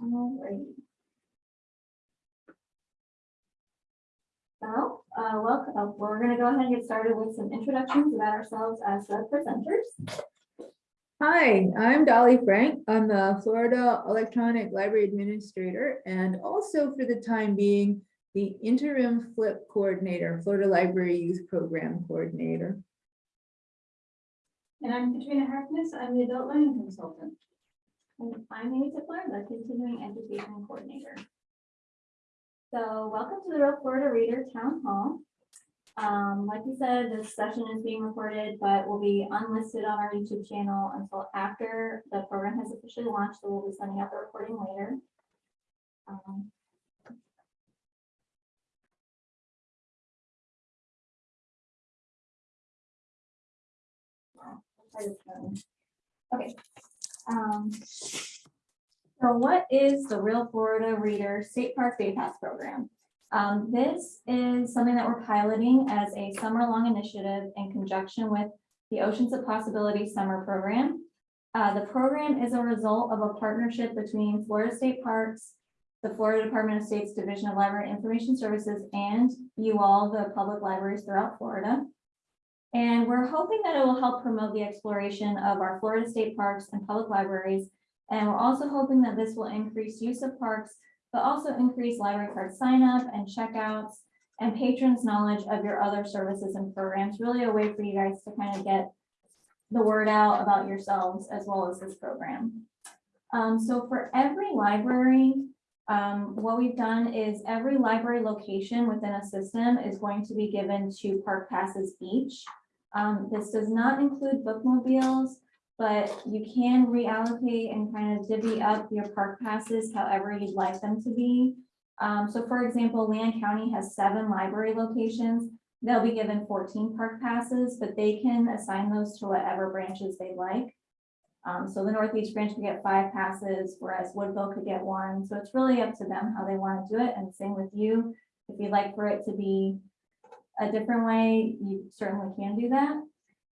Alrighty. So, uh, welcome, uh, we're gonna go ahead and get started with some introductions about ourselves as the presenters. Hi, I'm Dolly Frank. I'm the Florida Electronic Library Administrator and also for the time being, the interim FLYP coordinator, Florida Library Youth Program Coordinator. And I'm Katrina Harkness, I'm the adult learning consultant. And I'm Amy Tippler, the continuing education coordinator. So, welcome to the Real Florida Reader Town Hall. Um, like you said, this session is being recorded, but will be unlisted on our YouTube channel until after the program has officially launched, so we'll be sending out the recording later. Um. Okay. Um, So what is the Real Florida Reader State Park Day Pass Program? Um, this is something that we're piloting as a summer-long initiative in conjunction with the Oceans of Possibility Summer Program. Uh, the program is a result of a partnership between Florida State Parks, the Florida Department of State's Division of Library Information Services, and you all, the public libraries throughout Florida. And we're hoping that it will help promote the exploration of our Florida state parks and public libraries. And we're also hoping that this will increase use of parks, but also increase library card sign up and checkouts and patrons' knowledge of your other services and programs, really a way for you guys to kind of get the word out about yourselves as well as this program. Um, so for every library, um, what we've done is every library location within a system is going to be given two park passes each. Um, this does not include bookmobiles, but you can reallocate and kind of divvy up your park passes however you'd like them to be. Um, so for example, Leon County has seven library locations. They'll be given fourteen park passes, but they can assign those to whatever branches they like. Um, so the Northeast branch could get five passes, whereas Woodville could get one. So it's really up to them how they want to do it. And same with you. If you'd like for it to be a different way, you certainly can do that.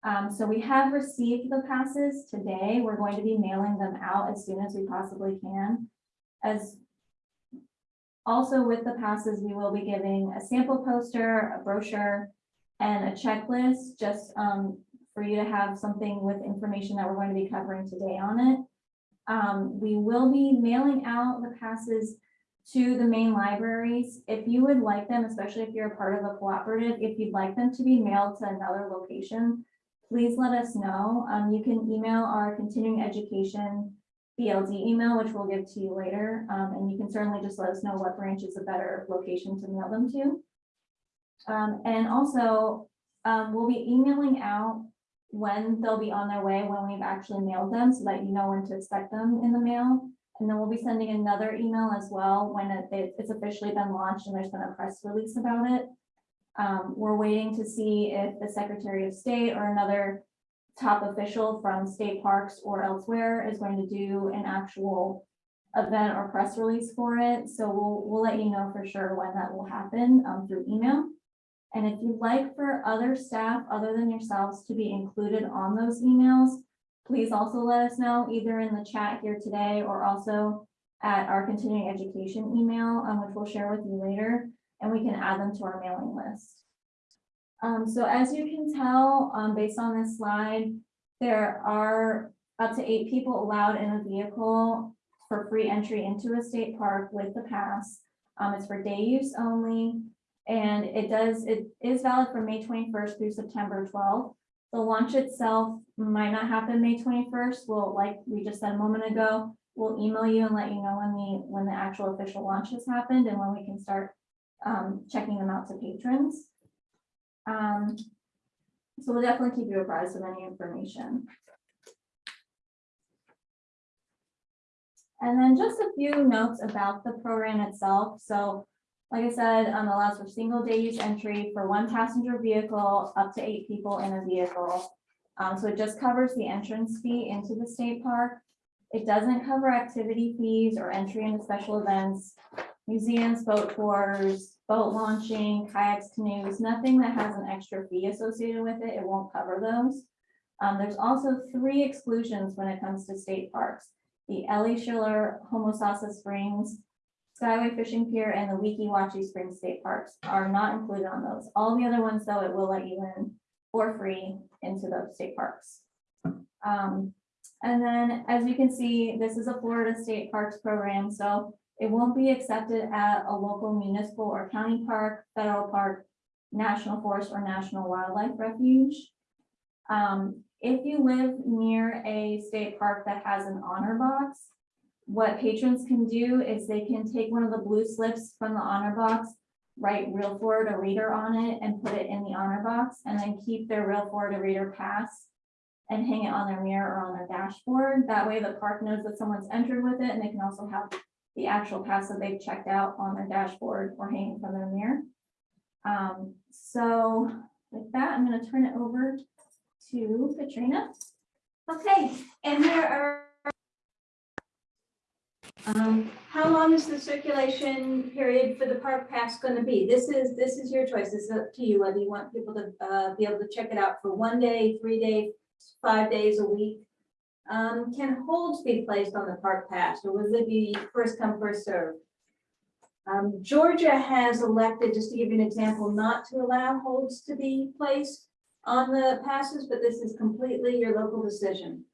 Um, so we have received the passes today. We're going to be mailing them out as soon as we possibly can. As also with the passes, we will be giving a sample poster, a brochure, and a checklist, just um, for you to have something with information that we're going to be covering today on it. Um, we will be mailing out the passes to the main libraries. If you would like them, especially if you're a part of a cooperative, if you'd like them to be mailed to another location, please let us know. Um, you can email our continuing education BLD email, which we'll give to you later. Um, and you can certainly just let us know what branch is a better location to mail them to. Um, and also, um, we'll be emailing out when they'll be on their way, when we've actually mailed them, so that you know when to expect them in the mail. And then we'll be sending another email as well when it- it- it's officially been launched and there's been a press release about it. Um, we're waiting to see if the Secretary of State or another top official from state parks or elsewhere is going to do an actual event or press release for it. So we'll, we'll let you know for sure when that will happen, um, through email. And if you'd like for other staff other than yourselves to be included on those emails, please also let us know either in the chat here today or also at our continuing education email, um, which we'll share with you later, and we can add them to our mailing list. Um, so as you can tell, um, based on this slide, there are up to eight people allowed in a vehicle for free entry into a state park with the pass. Um, it's for day use only. And it does, it is valid from May twenty-first through September twelfth. The launch itself might not happen May twenty-first. We'll, like we just said a moment ago, we'll email you and let you know when the, when the actual official launch has happened and when we can start um, checking them out to patrons. Um, so we'll definitely keep you apprised of any information. And then just a few notes about the program itself. So like I said, um, allows for single day use entry for one passenger vehicle, up to eight people in a vehicle. Um, so it just covers the entrance fee into the state park. It doesn't cover activity fees or entry into special events, museums, boat tours, boat launching, kayaks, canoes, nothing that has an extra fee associated with it. It won't cover those. Um, there's also three exclusions when it comes to state parks. the Ellie Schiller Homosassa Springs, Skyway Fishing Pier, and the Weeki Wachee Springs State Parks are not included on those. All the other ones, though, it will let you in for free into those state parks. Um, and then, as you can see, this is a Florida State Parks program, so it won't be accepted at a local municipal or county park, federal park, national forest, or national wildlife refuge. Um, if you live near a state park that has an honor box, what patrons can do is they can take one of the blue slips from the honor box, write Real Florida Reader on it and put it in the honor box, and then keep their Real Florida Reader pass and hang it on their mirror or on their dashboard. That way the park knows that someone's entered with it, and they can also have the actual pass that they've checked out on their dashboard or hanging from their mirror. Um, so with that, I'm gonna turn it over to Katrina. Okay, and there are. Um, how long is the circulation period for the park pass gonna be? This is, this is your choice. It's up to you whether you want people to, uh, be able to check it out for one day, three days, five days a week. Um, can holds be placed on the park pass or will it be first come, first serve? Um, Georgia has elected, just to give you an example, not to allow holds to be placed on the passes, but this is completely your local decision.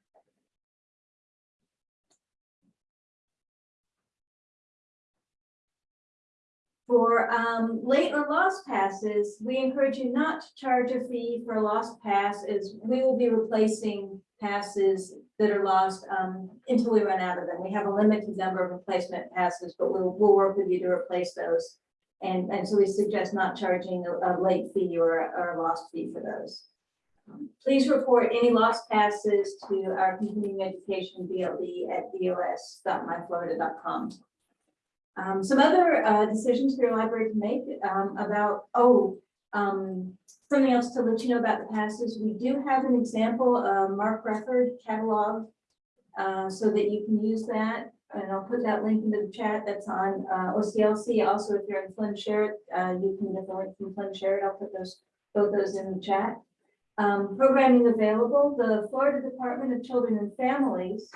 For um, late or lost passes, we encourage you not to charge a fee for a lost pass as we will be replacing passes that are lost um, until we run out of them. We have a limited number of replacement passes, but we'll, we'll work with you to replace those. And, and so we suggest not charging a, a late fee or, a- or a lost fee for those. Um, Please report any lost passes to our continuing education BLD at dos.myflorida.com. Um, some other, uh, decisions for your library to make, um, about, oh, um, something else to let you know about the past is We do have an example, uh, MARC Record catalog, uh, so that you can use that. And I'll put that link into the chat. That's on, uh, OCLC. Also, if you're in FLIN SHAREit. Uh, you can get the link from FLIN SHAREit. I'll put those, both those in the chat. Um, programming available, the Florida Department of Children and Families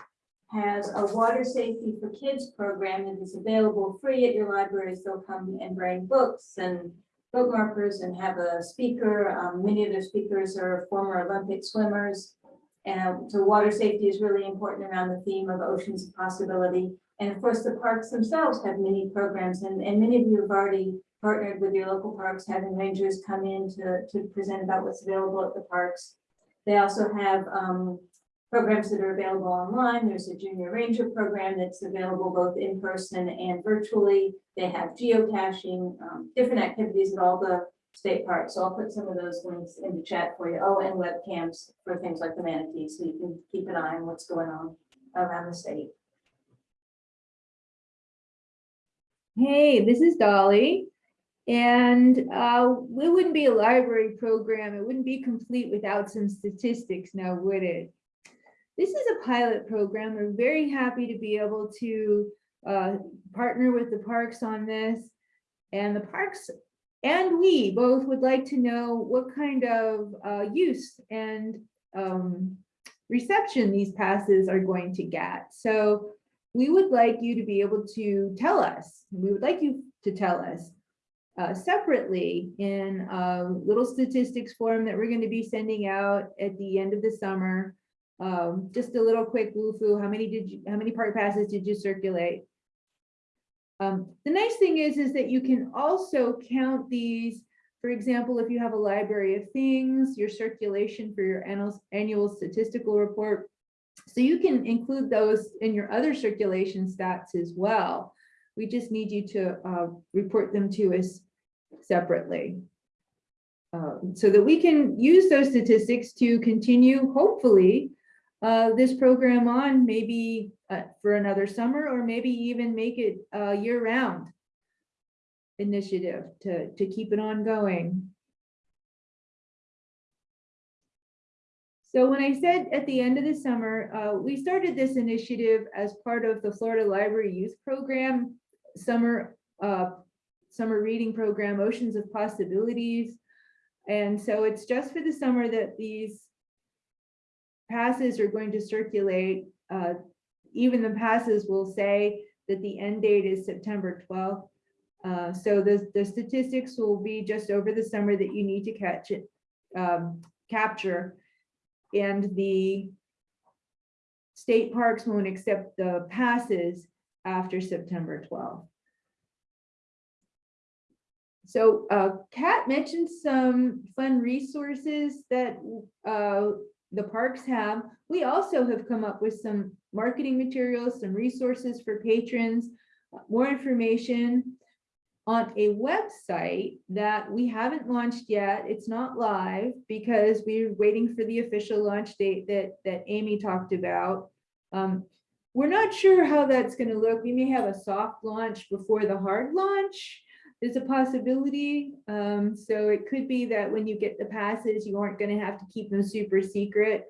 has a water safety for kids program that is available free at your libraries. They'll come and bring books and bookmarkers and have a speaker. Um, many of their speakers are former Olympic swimmers. And so water safety is really important around the theme of oceans of possibility. And of course, the parks themselves have many programs and, and many of you have already partnered with your local parks, having rangers come in to, to present about what's available at the parks. They also have, um, programs that are available online. There's a junior ranger program that's available both in person and virtually. They have geocaching, um, different activities at all the state parks. So I'll put some of those links in the chat for you. Oh, and webcams for things like the manatees, so you can keep an eye on what's going on around the state. Hey, this is Dolly. And uh, it wouldn't be a library program. It wouldn't be complete without some statistics now, would it? This is a pilot program. We're very happy to be able to uh, partner with the parks on this. And the parks and we both would like to know what kind of uh, use and um, reception these passes are going to get. So we would like you to be able to tell us, we would like you to tell us uh, separately in a little statistics form that we're going to be sending out at the end of the summer. Um, just a little quick woo-foo, how many did you, how many park passes did you circulate? Um, the nice thing is, is that you can also count these, for example, if you have a library of things, your circulation for your annual, annual statistical report. So you can include those in your other circulation stats as well. We just need you to uh, report them to us separately. Uh, so that we can use those statistics to continue, hopefully, uh, this program on maybe uh, for another summer or maybe even make it a year-round initiative to, to keep it ongoing. So when I said at the end of the summer, uh, we started this initiative as part of the Florida Library Youth Program summer uh, summer reading program, Oceans of Possibilities. And so it's just for the summer that these passes are going to circulate. Uh, even the passes will say that the end date is September twelfth. Uh, so the, the statistics will be just over the summer that you need to catch it, um, capture. And the state parks won't accept the passes after September twelfth. So uh, Kat mentioned some fun resources that uh, the parks have. We also have come up with some marketing materials, some resources for patrons, more information on a website that we haven't launched yet. It's not live because we're waiting for the official launch date that, that Amy talked about. Um, We're not sure how that's gonna look. We may have a soft launch before the hard launch. There's a possibility. Um, so it could be that when you get the passes, you aren't gonna have to keep them super secret.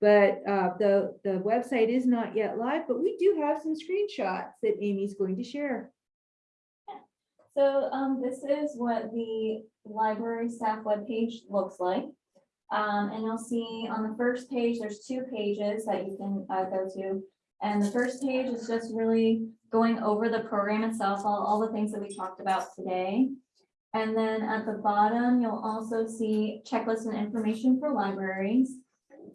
But uh, the, the website is not yet live, but we do have some screenshots that Amy's going to share. So um, this is what the library staff webpage looks like. Um, and you'll see on the first page, there's two pages that you can uh, go to. And the first page is just really going over the program itself, all, all the things that we talked about today. And then at the bottom, you'll also see checklists and information for libraries.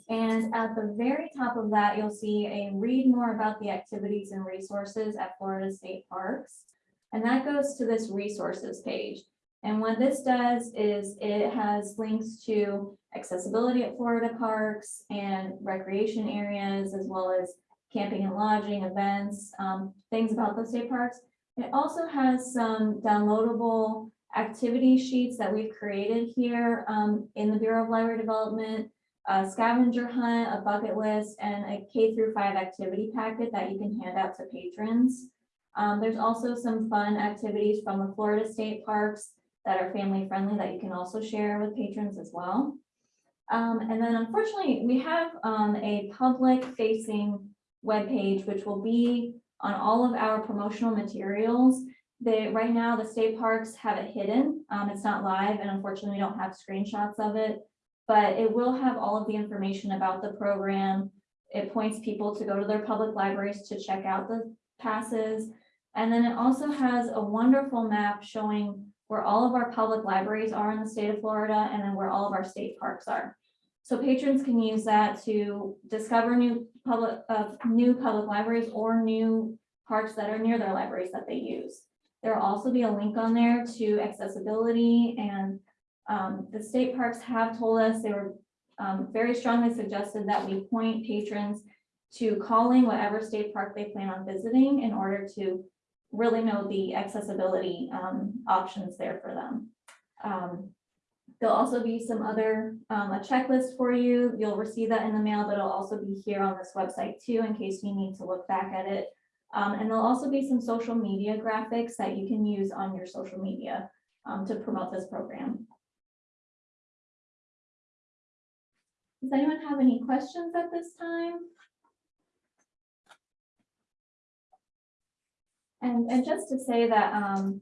And at the very top of that, you'll see a read more about the activities and resources at Florida State Parks. And that goes to this resources page. And what this does is it has links to accessibility at Florida parks and recreation areas, as well as camping and lodging, events, um, things about the state parks. It also has some downloadable activity sheets that we've created here um, in the Bureau of Library Development, a scavenger hunt, a bucket list, and a K through five activity packet that you can hand out to patrons. Um, there's also some fun activities from the Florida State Parks that are family friendly that you can also share with patrons as well. Um, and then unfortunately, we have um, a public facing webpage, which will be on all of our promotional materials. They, right now, the state parks have it hidden. Um, it's not live and unfortunately, we don't have screenshots of it. But it will have all of the information about the program. It points people to go to their public libraries to check out the passes. And then it also has a wonderful map showing where all of our public libraries are in the state of Florida and then where all of our state parks are. So patrons can use that to discover new public, uh, new public libraries or new parks that are near their libraries that they use. There'll also be a link on there to accessibility and um, the state parks have told us they were um, very strongly suggested that we point patrons to calling whatever state park they plan on visiting in order to really know the accessibility um, options there for them. There'll also be some other, um, a checklist for you. You'll receive that in the mail, but it'll also be here on this website too, in case you need to look back at it. Um, and there'll also be some social media graphics that you can use on your social media um, to promote this program. Does anyone have any questions at this time? And, and just to say that, um,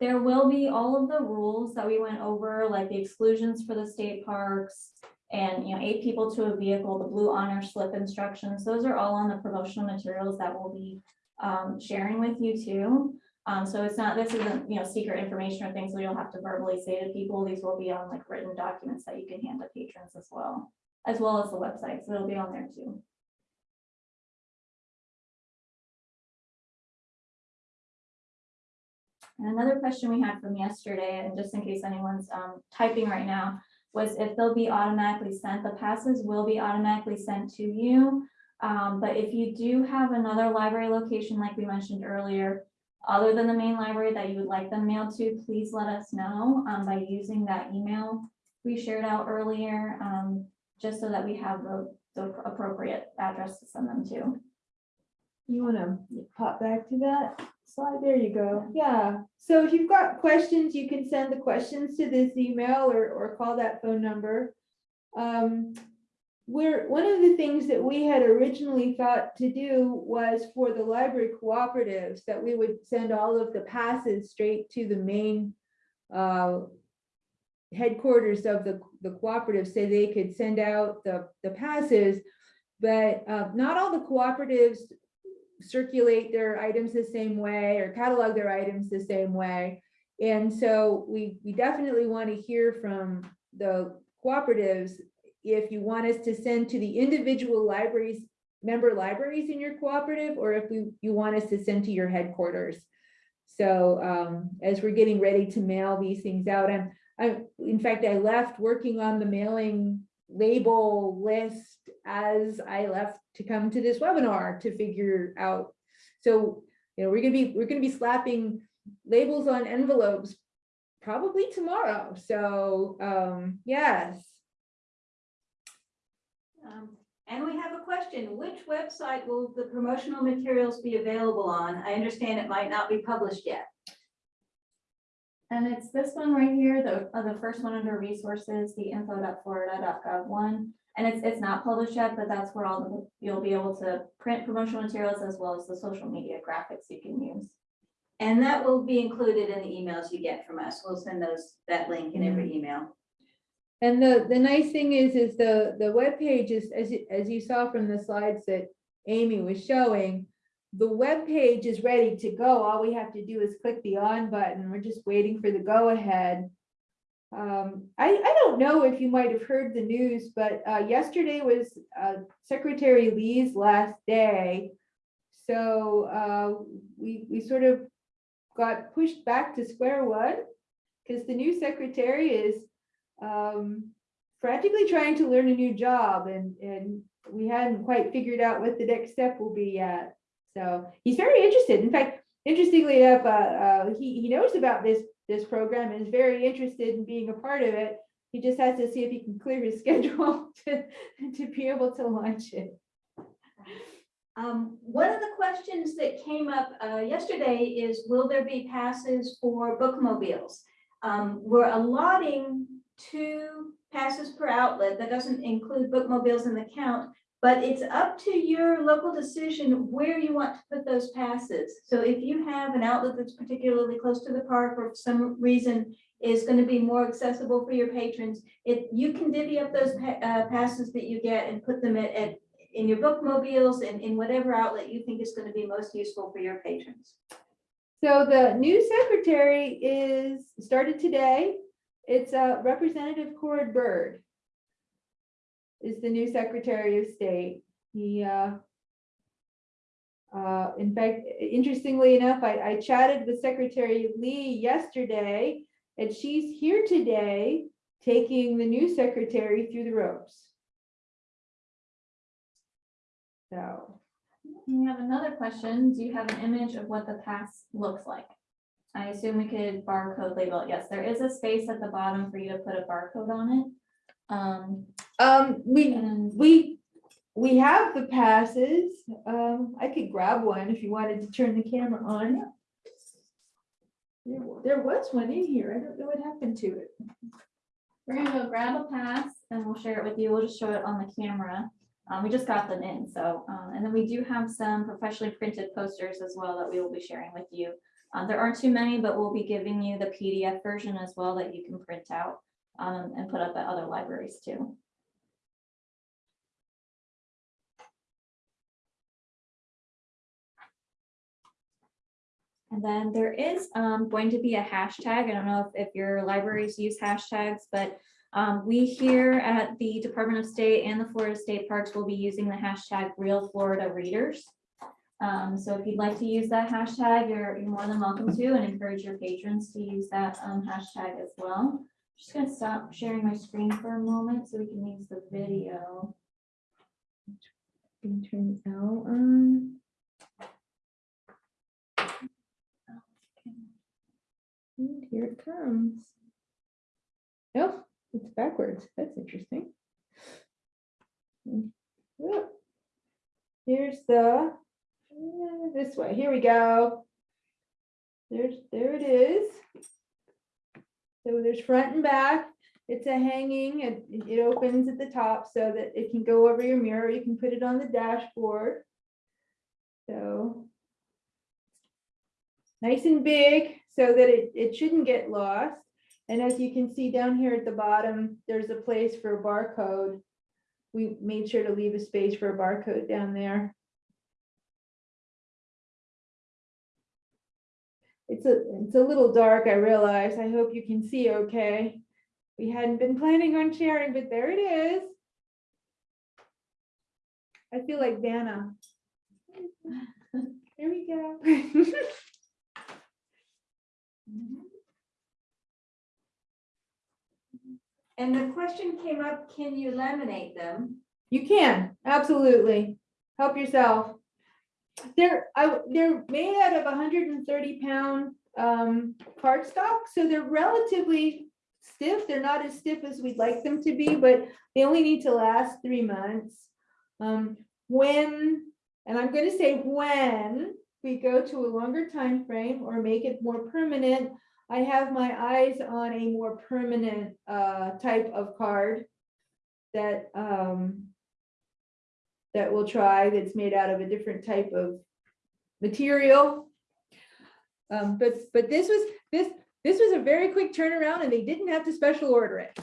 there will be all of the rules that we went over, like the exclusions for the state parks. And, you know, eight people to a vehicle, the blue honor slip instructions, those are all on the promotional materials that we'll be, um, sharing with you too. Um, so it's not, this isn't, you know, secret information or things that you'll have to verbally say to people. These will be on like written documents that you can hand to patrons as well, as well as the website. So it'll be on there too. And another question we had from yesterday, and just in case anyone's um, typing right now, was if they'll be automatically sent, the passes will be automatically sent to you. Um, but if you do have another library location, like we mentioned earlier, other than the main library that you would like them mailed to, please let us know um, by using that email we shared out earlier, um, just so that we have the, the appropriate address to send them to. You wanna pop back to that slide? There you go. Yeah. So if you've got questions, you can send the questions to this email or, or call that phone number. Um, we're, one of the things that we had originally thought to do was for the library cooperatives, that we would send all of the passes straight to the main uh, headquarters of the, the cooperative, so they could send out the, the passes. But uh, not all the cooperatives circulate their items the same way or catalog their items the same way. And so we, we definitely want to hear from the cooperatives if you want us to send to the individual libraries, member libraries in your cooperative, or if we, you want us to send to your headquarters. So um, as we're getting ready to mail these things out, I'm, I, in fact, I left working on the mailing label list as I left to come to this webinar to figure out. So, you know, we're gonna be, we're gonna be slapping labels on envelopes probably tomorrow. So, um, yes. Um, And we have a question, which website will the promotional materials be available on? I understand it might not be published yet. And it's this one right here, the, uh, the first one under resources, the info.florida.gov one. And it's, it's not published yet, but that's where all the, you'll be able to print promotional materials as well as the social media graphics you can use. And that will be included in the emails you get from us. We'll send those, that link in every mm-hmm. email. And the, the nice thing is, is the, the web page is, as, you- as you saw from the slides that Amy was showing, the web page is ready to go. All we have to do is click the on button. We're just waiting for the go ahead. Um, I, I don't know if you might have heard the news, but, uh, yesterday was, uh, Secretary Lee's last day. So, uh, we, we sort of got pushed back to square one. Cause the new secretary is, um, frantically trying to learn a new job and, and we hadn't quite figured out what the next step will be yet. So he's very interested. In fact, interestingly enough, uh, uh, he, he knows about this, this program and is very interested in being a part of it. He just has to see if he can clear his schedule to, to be able to launch it. Um, one of the questions that came up, uh, yesterday is, will there be passes for bookmobiles? Um, we're allotting two passes per outlet. That doesn't include bookmobiles in the count. But it's up to your local decision where you want to put those passes. So if you have an outlet that's particularly close to the park or for some reason is going to be more accessible for your patrons, it, you can divvy up those pa- uh, passes that you get and put them at, at in your bookmobiles and in whatever outlet you think is going to be most useful for your patrons. So the new secretary is, started today. It's uh, Representative Cord Byrd. Is the new Secretary of State. He, uh, uh, in fact, interestingly enough, I, I chatted with Secretary Lee yesterday, and she's here today, taking the new secretary through the ropes. So, We have another question. Do you have an image of what the pass looks like? I assume we could barcode label it. Yes, there is a space at the bottom for you to put a barcode on it. Um, um, we, and We, we have the passes. Um, I could grab one if you wanted to turn the camera on. There, wa- there was one in here. I don't know what happened to it. we're gonna go grab a pass and we'll share it with you. We'll just show it on the camera. Um, we just got them in, so, um, and then we do have some professionally printed posters as well that we will be sharing with you. Uh, there aren't too many, but we'll be giving you the PDF version as well that you can print out, um, and put up at other libraries too. And then there is um, going to be a hashtag. I don't know if, if your libraries use hashtags, but um, we here at the Department of State and the Florida State Parks will be using the hashtag Real Florida Readers. Um, so if you'd like to use that hashtag, you're, you're more than welcome to and encourage your patrons to use that um, hashtag as well. Just gonna stop sharing my screen for a moment so we can use the video. Can turn out on. And here it comes. Oh, it's backwards. That's interesting. Here's the, this way. Here we go. There's, there it is. So there's front and back. It's a hanging, it, it opens at the top so that it can go over your mirror. You can put it on the dashboard. So. Nice and big so that it, it shouldn't get lost. And as you can see down here at the bottom, there's a place for a barcode. we made sure to leave a space for a barcode down there. It's a, it's a little dark, I realize. I hope you can see okay. We hadn't been planning on sharing, but there it is. I feel like Vanna. There we go. And the question came up, can you laminate them? You can, absolutely. Help yourself. They're, I, they're made out of hundred and thirty pound, um, cardstock, so they're relatively stiff. They're not as stiff as we'd like them to be, but they only need to last three months. Um, when, and I'm gonna say when we go to a longer time frame or make it more permanent, I have my eyes on a more permanent, uh, type of card that, um, that we'll try that's made out of a different type of material. Um, but, but this was, this, this was a very quick turnaround and they didn't have to special order it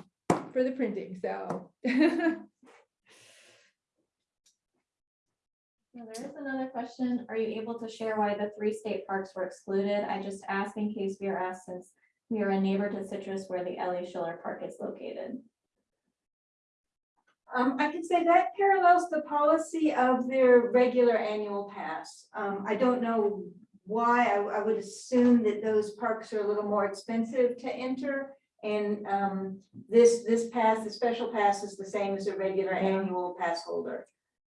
for the printing, so. There is another question. Are you able to share why the three state parks were excluded? I just ask in case we are asked since we are a neighbor to Citrus where the Ellie Schiller Park is located. Um, I can say that parallels the policy of their regular annual pass. Um, I don't know why, I, I would assume that those parks are a little more expensive to enter. And, um, this, this pass, the special pass is the same as a regular annual pass holder.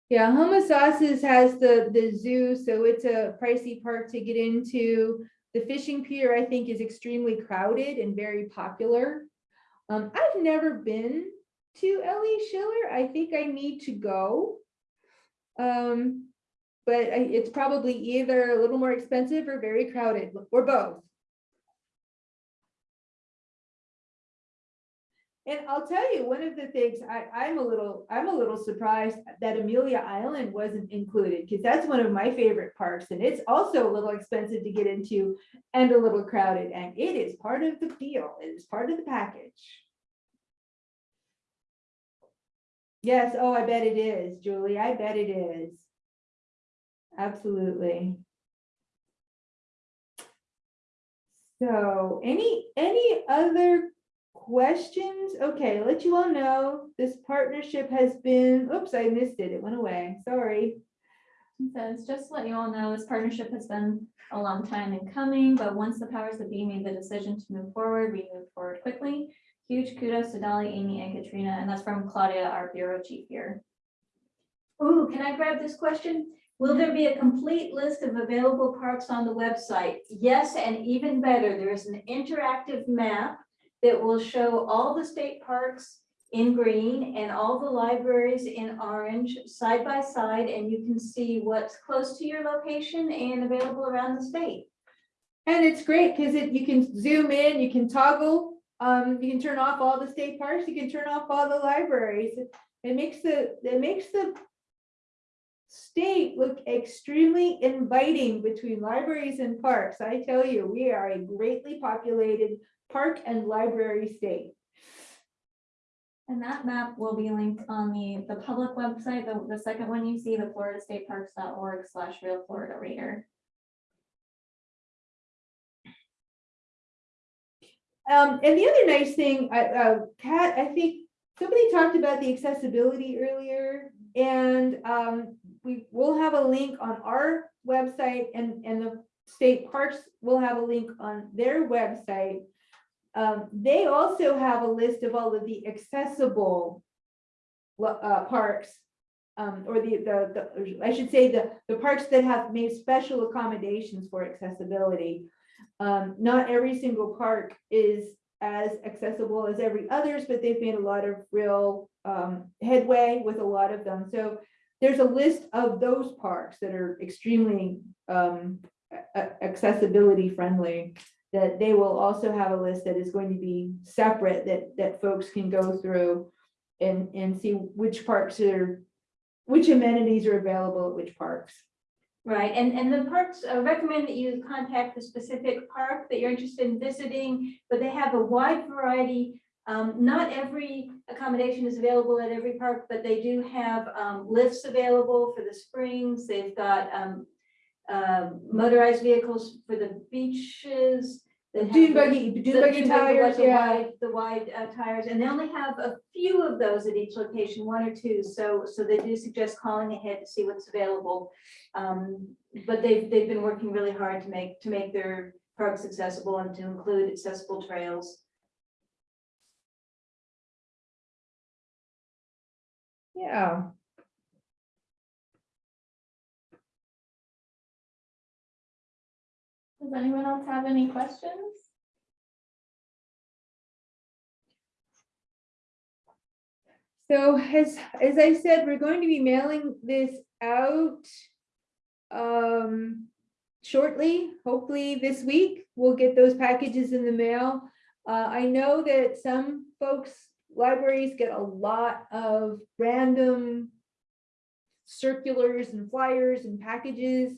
Yeah, Homosassa's has the, the zoo, so it's a pricey park to get into. The fishing pier, I think, is extremely crowded and very popular. Um, I've never been to Ellie Schiller. I think I need to go. Um, but it's probably either a little more expensive or very crowded, or both. And I'll tell you, one of the things I, I'm a little, I'm a little surprised that Amelia Island wasn't included, because that's one of my favorite parks, and it's also a little expensive to get into and a little crowded, and it is part of the deal, it is part of the package. Yes, oh, I bet it is, Julie, I bet it is. Absolutely. So, any, any other questions? Okay, let you all know, this partnership has been, oops, I missed it, it went away, sorry. Says, just to let you all know, this partnership has been a long time in coming, but once the powers that be made the decision to move forward, we moved forward quickly. Huge kudos to Dolly, Amy, and Katrina, and that's from Claudia, our bureau chief here. Ooh, can I grab this question? Will there be a complete list of available parks on the website? Yes, and even better, there is an interactive map that will show all the state parks in green and all the libraries in orange, side by side, and you can see what's close to your location and available around the state. And it's great, because it, you can zoom in, you can toggle, um, you can turn off all the state parks, you can turn off all the libraries. It- makes the, it makes the state look extremely inviting between libraries and parks. I tell you, we are a greatly populated park and library state. And that map will be linked on the, the public website, the, the second one you see, the floridastateparks.org slash real Florida reader. Um, and the other nice thing, I, uh, Pat, I think somebody talked about the accessibility earlier. And, um, we will have a link on our website and, and the state parks will have a link on their website. Um, they also have a list of all of the accessible uh, parks. Um, or the, the, the, I should say the, the parks that have made special accommodations for accessibility. Um, not every single park is as accessible as every others, but they've made a lot of real um, headway with a lot of them. So there's a list of those parks that are extremely um, accessibility friendly. That they will also have a list that is going to be separate that, that folks can go through and, and see which parks are, which amenities are available at which parks. Right, and, and the parks uh, recommend that you contact the specific park that you're interested in visiting, but they have a wide variety. Um, not every accommodation is available at every park, but they do have um, lifts available for the springs. They've got um, um, motorized vehicles for the beaches. That have Dune the- buggy, the dune buggy dune buggy, tires, the yeah. wide- The wide uh, tires, and they only have a few of those at each location, one or two, so, so they do suggest calling ahead to see what's available. Um, But they've, they've been working really hard to make, to make their parks accessible and to include accessible trails. Yeah. Does anyone else have any questions? So as, as I said, we're going to be mailing this out um, shortly, hopefully this week. We'll get those packages in the mail. Uh, I know that some folks, libraries get a lot of random circulars and flyers and packages.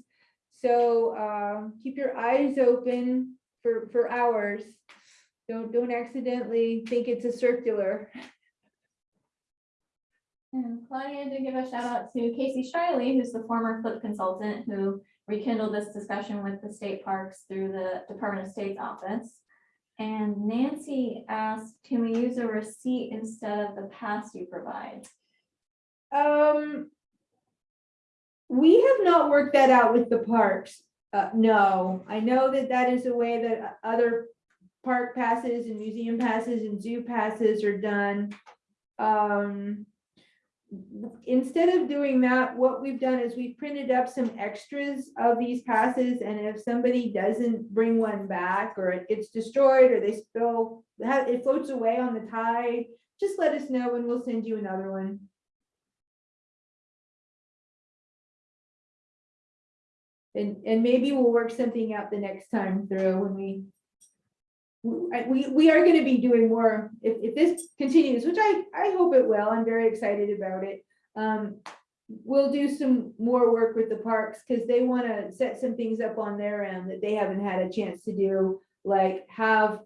So uh, keep your eyes open for, for ours. Don't, don't accidentally think it's a circular. And Claudia did give a shout out to Casey Shiley, who's the former FLYP consultant who rekindled this discussion with the state parks through the Department of State's office. And Nancy asked, can we use a receipt instead of the pass you provide? Um. We have not worked that out with the parks. Uh, no, I know that that is a way that other park passes and museum passes and zoo passes are done. Um. Instead of doing that, what we've done is we've printed up some extras of these passes and if somebody doesn't bring one back or it gets destroyed or they spill, it floats away on the tide, just let us know and we'll send you another one. And, and maybe we'll work something out the next time through when we. We, we, are gonna be doing more, if, if this continues, which I, I hope it will, I'm very excited about it. Um, we'll do some more work with the parks, cause they wanna set some things up on their end that they haven't had a chance to do. Like have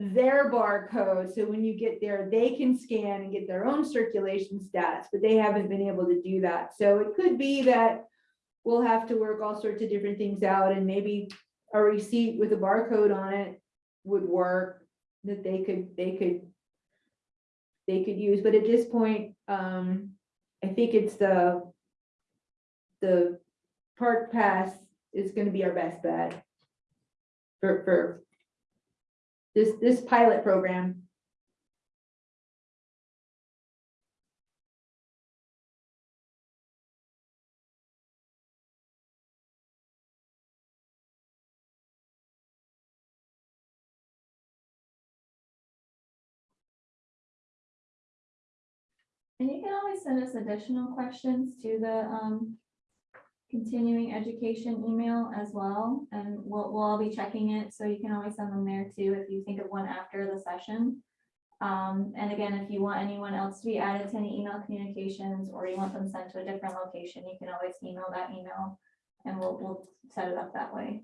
their barcode, so when you get there, they can scan and get their own circulation stats, but they haven't been able to do that. So it could be that we'll have to work all sorts of different things out and maybe a receipt with a barcode on it would work, that they could, they could they could use, but at this point, um, I think it's the the park pass is gonna be our best bet for, for this, this pilot program. And you can always send us additional questions to the um. Continuing education email as well, and we'll, we'll all be checking it, so you can always send them there too, if you think of one after the session. Um, and again, if you want anyone else to be added to any email communications, or you want them sent to a different location, you can always email that email. And we'll, we'll set it up that way.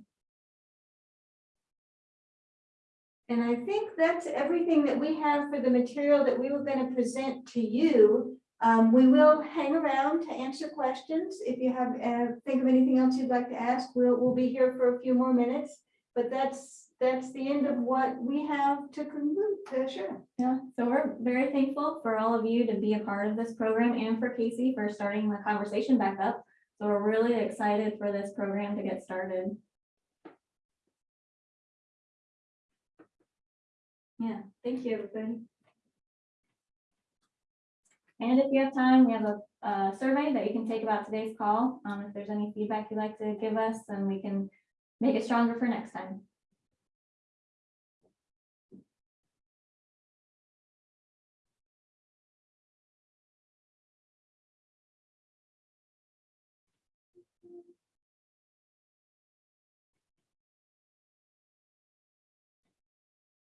And I think that's everything that we have for the material that we were gonna present to you. Um, we will hang around to answer questions. If you have, uh, think of anything else you'd like to ask, we'll, we'll be here for a few more minutes. But that's, that's the end of what we have to conclude, uh, sure. Yeah, so we're very thankful for all of you to be a part of this program and for Casey for starting the conversation back up. So we're really excited for this program to get started. Yeah, thank you, everybody. And if you have time, we have a, survey that you can take about today's call. Um, if there's any feedback you'd like to give us, then we can make it stronger for next time.